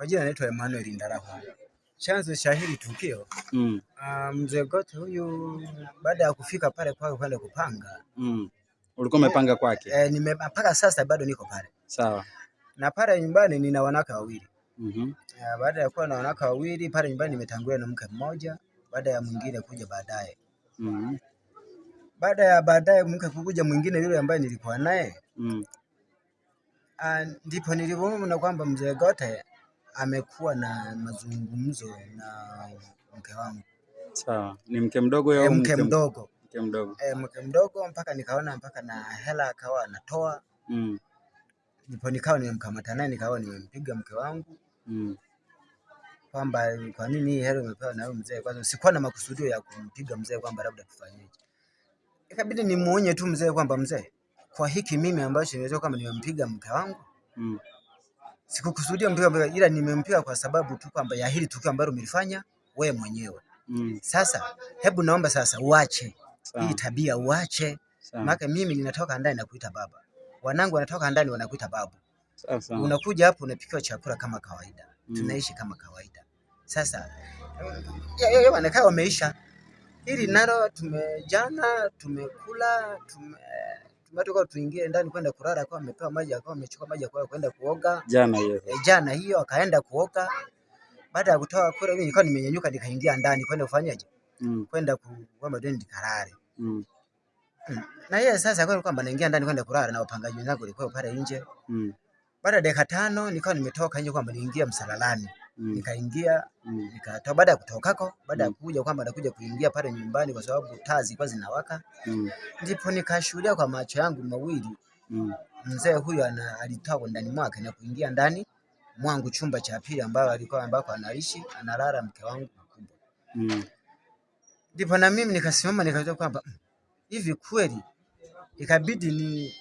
Kwa jina naitwa Emmanuel Ndarahu. Chanzo cha hili tukio mm. Uh, mzee Gote huyu baada ya kufika pale kwake kwenda kupanga mm. Ulikuwa umepanga kwake? Eh, nimepaka sasa bado niko pale. Sawa. Na pale nyumbani nina wanawake wawili. mm -hmm. Uh, baada ya kuwa na wanawake wawili pale nyumbani nimetangulia na mke mmoja baada ya mwingine kuja baadaye. mm -hmm. Baada ya baadaye mke kuja mwingine yule ambaye nilikuwa naye mm. Uh, ndipo nilivyoona kwamba mzee Gote amekuwa na mazungumzo na mke wangu. Sawa. Ni mke mdogo au e, mke mdogo? Mke mdogo. E, mke mdogo mpaka nikaona mpaka na hela akawa anatoa mm. Ndipo nikawa nimemkamata naye nikawa nimempiga mke wangu mm. kwamba kwa nini hii hela umepewa na mzee? Kwanza sikuwa na makusudio ya kumpiga mzee kwamba labda tufanyeje, ikabidi nimuonye tu mzee kwamba mzee, kwa hiki mimi ambacho niweza kama nimempiga mke wangu mm sikukusudia mpiga, ila nimempiga kwa sababu tu kwamba ya hili tukio ambalo umelifanya wewe mwenyewe. Mm. Sasa hebu naomba sasa uache. Hii tabia uache, maana mimi ninatoka ndani na kuita baba, wanangu wanatoka ndani wanakuita babu. Sasa unakuja hapo unapikiwa chakula kama kawaida. Mm. tunaishi kama kawaida. Sasa wanakaa wameisha. Hili nalo, tumejana tumekula tume tumetoka tuingie ndani kwenda kulala, akawa amepewa maji, akawa amechukua maji akawa kwenda kuoga jana hiyo e, jana hiyo akaenda kuoga. Baada ya kutoka kule, mimi nilikuwa nimenyanyuka nikaingia ndani kwenda kufanyaje, mm. kwenda kwa deni nikalale mm. mm. na yeye sasa kwa kwamba naingia ndani kwenda kulala na wapangaji wenzangu walikuwa pale nje mm. Baada ya dakika tano nikawa nimetoka nje kwamba niingia msalalani mm. nikaingia mm. nikatoka. Baada ya kutokako, baada ya mm. kuja kwamba nakuja kuingia pale nyumbani, kwa sababu taa zilikuwa zinawaka mm. ndipo nikashuhudia kwa macho yangu mawili mm. mzee huyo alitoka ndani mwake na kuingia ndani mwangu chumba cha pili ambayo alikuwa ambako anaishi analala mke wangu mkubwa mm. ndipo na mimi nikasimama nikajua kwamba mm, hivi kweli, ikabidi ni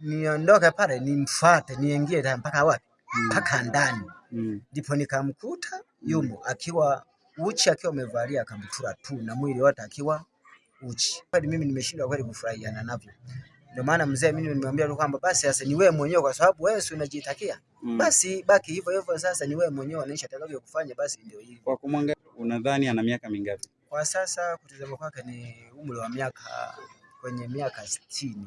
niondoke pale nimfuate niingie mpaka wapi Mpaka mm. ndani Mm. Ndipo mm. nikamkuta yumo mm. akiwa uchi akiwa amevalia kamtura tu na mwili wote akiwa uchi. Kweli mimi nimeshindwa kweli kufurahiana navyo. Ndio maana mzee mimi nimemwambia tu kwamba basi sasa ni wewe mwenyewe, kwa sababu wewe si unajitakia mm. basi baki hivyo hivyo, sasa ni wewe mwenyewe unaisha atakavyo kufanya, basi ndio hivyo. Kwa kumwangalia, unadhani ana miaka mingapi kwa sasa? Kutazama kwake ni umri wa miaka kwenye miaka sitini.